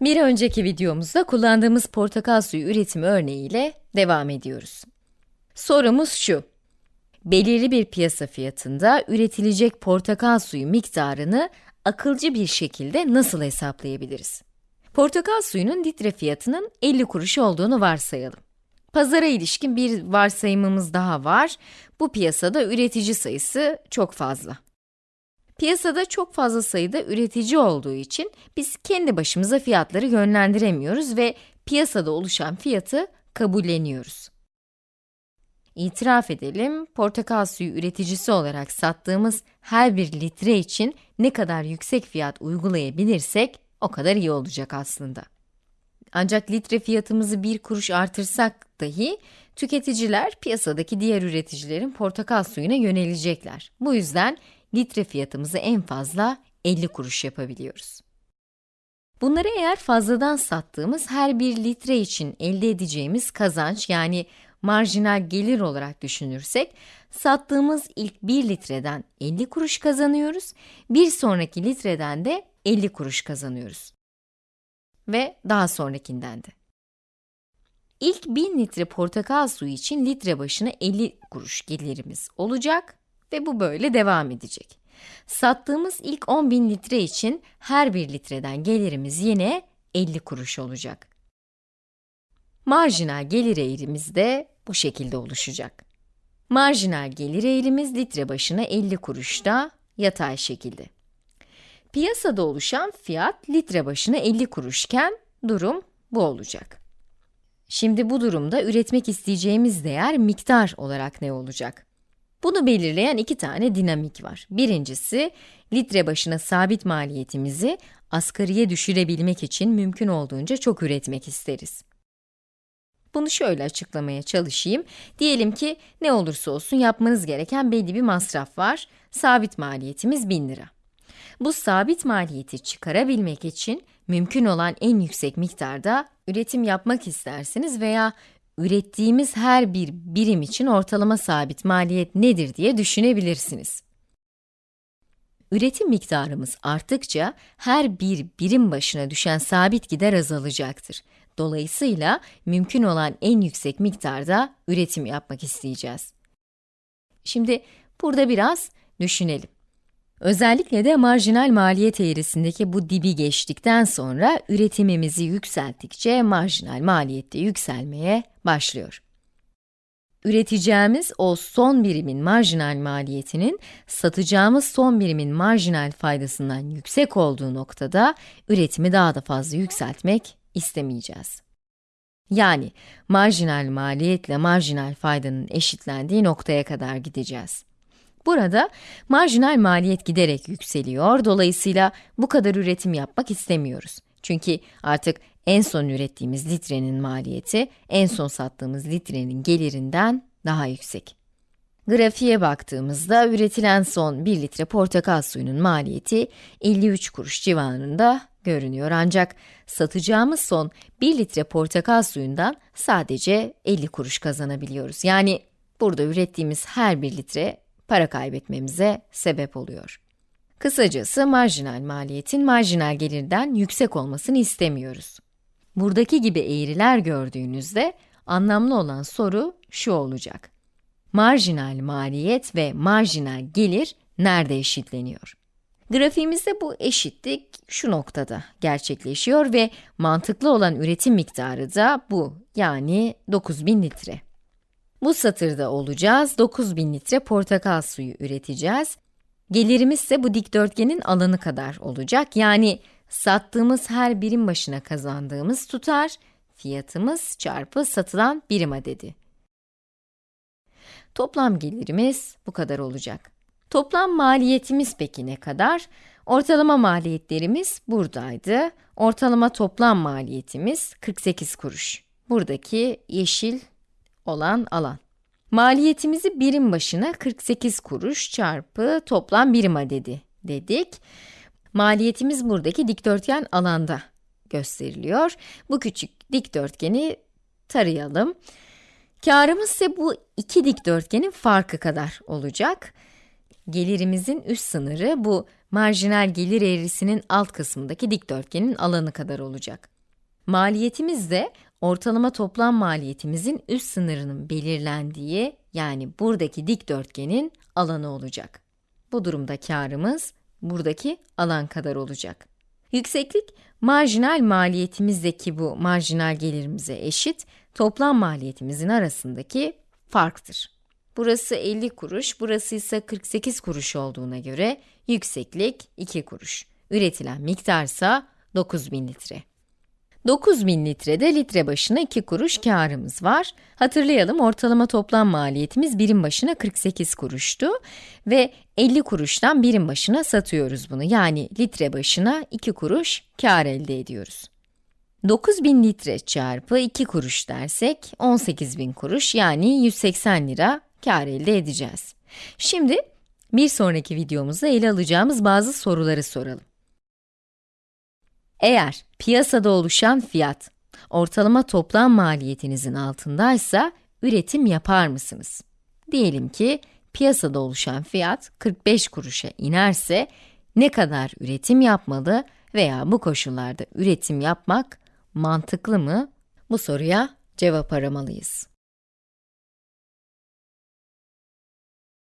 Bir önceki videomuzda kullandığımız portakal suyu üretimi örneğiyle devam ediyoruz. Sorumuz şu. Belirli bir piyasa fiyatında üretilecek portakal suyu miktarını akılcı bir şekilde nasıl hesaplayabiliriz? Portakal suyunun litre fiyatının 50 kuruş olduğunu varsayalım. Pazara ilişkin bir varsayımımız daha var. Bu piyasada üretici sayısı çok fazla. Piyasada çok fazla sayıda üretici olduğu için biz kendi başımıza fiyatları yönlendiremiyoruz ve piyasada oluşan fiyatı kabulleniyoruz. İtiraf edelim, portakal suyu üreticisi olarak sattığımız her bir litre için ne kadar yüksek fiyat uygulayabilirsek o kadar iyi olacak aslında. Ancak litre fiyatımızı bir kuruş artırsak dahi tüketiciler piyasadaki diğer üreticilerin portakal suyuna yönelecekler. Bu yüzden litre fiyatımızı en fazla 50 kuruş yapabiliyoruz. Bunları eğer fazladan sattığımız her bir litre için elde edeceğimiz kazanç yani marjinal gelir olarak düşünürsek, sattığımız ilk 1 litreden 50 kuruş kazanıyoruz, bir sonraki litreden de 50 kuruş kazanıyoruz. Ve daha sonrakinden de. İlk 1000 litre portakal suyu için litre başına 50 kuruş gelirimiz olacak ve bu böyle devam edecek. Sattığımız ilk 10.000 litre için her bir litreden gelirimiz yine 50 kuruş olacak. Marjinal gelir eğrimiz de bu şekilde oluşacak. Marjinal gelir eğrimiz litre başına 50 kuruşta yatay şekilde. Piyasada oluşan fiyat litre başına 50 kuruşken durum bu olacak. Şimdi bu durumda üretmek isteyeceğimiz değer miktar olarak ne olacak? Bunu belirleyen iki tane dinamik var. Birincisi, litre başına sabit maliyetimizi asgariye düşürebilmek için mümkün olduğunca çok üretmek isteriz. Bunu şöyle açıklamaya çalışayım. Diyelim ki ne olursa olsun yapmanız gereken belli bir masraf var. Sabit maliyetimiz 1000 lira. Bu sabit maliyeti çıkarabilmek için mümkün olan en yüksek miktarda üretim yapmak istersiniz veya ürettiğimiz her bir birim için ortalama sabit maliyet nedir diye düşünebilirsiniz. Üretim miktarımız arttıkça her bir birim başına düşen sabit gider azalacaktır. Dolayısıyla mümkün olan en yüksek miktarda üretim yapmak isteyeceğiz. Şimdi burada biraz düşünelim. Özellikle de marjinal maliyet eğrisindeki bu dibi geçtikten sonra üretimimizi yükselttikçe marjinal maliyette yükselmeye başlıyor. Üreteceğimiz o son birimin marjinal maliyetinin satacağımız son birimin marjinal faydasından yüksek olduğu noktada üretimi daha da fazla yükseltmek istemeyeceğiz. Yani marjinal maliyetle marjinal faydanın eşitlendiği noktaya kadar gideceğiz. Burada marjinal maliyet giderek yükseliyor, dolayısıyla bu kadar üretim yapmak istemiyoruz. Çünkü artık en son ürettiğimiz litrenin maliyeti, en son sattığımız litrenin gelirinden daha yüksek. Grafiğe baktığımızda üretilen son 1 litre portakal suyunun maliyeti 53 kuruş civarında görünüyor. Ancak satacağımız son 1 litre portakal suyundan sadece 50 kuruş kazanabiliyoruz. Yani burada ürettiğimiz her 1 litre para kaybetmemize sebep oluyor. Kısacası marjinal maliyetin marjinal gelirden yüksek olmasını istemiyoruz. Buradaki gibi eğriler gördüğünüzde anlamlı olan soru şu olacak. Marjinal maliyet ve marjinal gelir nerede eşitleniyor? Grafiğimizde bu eşitlik şu noktada gerçekleşiyor ve mantıklı olan üretim miktarı da bu, yani 9000 litre. Bu satırda olacağız, 9000 litre portakal suyu üreteceğiz. Gelirimiz ise bu dikdörtgenin alanı kadar olacak, yani sattığımız her birim başına kazandığımız tutar, fiyatımız çarpı satılan birim adedi. Toplam gelirimiz bu kadar olacak. Toplam maliyetimiz peki ne kadar? Ortalama maliyetlerimiz buradaydı. Ortalama toplam maliyetimiz 48 kuruş. Buradaki yeşil olan alan. Maliyetimizi birim başına 48 kuruş çarpı toplam birim adedi dedik. Maliyetimiz buradaki dikdörtgen alanda gösteriliyor. Bu küçük dikdörtgeni tarayalım. Karımız ise bu iki dikdörtgenin farkı kadar olacak. Gelirimizin üst sınırı bu marjinal gelir eğrisinin alt kısmındaki dikdörtgenin alanı kadar olacak. Maliyetimiz de ortalama toplam maliyetimizin üst sınırının belirlendiği yani buradaki dikdörtgenin alanı olacak. Bu durumda karımız buradaki alan kadar olacak. Yükseklik, marjinal maliyetimizdeki bu marjinal gelirimize eşit, toplam maliyetimizin arasındaki farktır. Burası 50 kuruş, burası ise 48 kuruş olduğuna göre yükseklik 2 kuruş. Üretilen miktarsa 9000 litre. 9000 litrede litre başına 2 kuruş karımız var. Hatırlayalım ortalama toplam maliyetimiz birim başına 48 kuruştu ve 50 kuruştan birim başına satıyoruz bunu. Yani litre başına 2 kuruş kar elde ediyoruz. 9000 litre çarpı 2 kuruş dersek 18000 kuruş yani 180 lira kar elde edeceğiz. Şimdi bir sonraki videomuzda ele alacağımız bazı soruları soralım. Eğer piyasada oluşan fiyat, ortalama toplam maliyetinizin altındaysa üretim yapar mısınız? Diyelim ki piyasada oluşan fiyat 45 kuruşa inerse ne kadar üretim yapmalı veya bu koşullarda üretim yapmak mantıklı mı? Bu soruya cevap aramalıyız.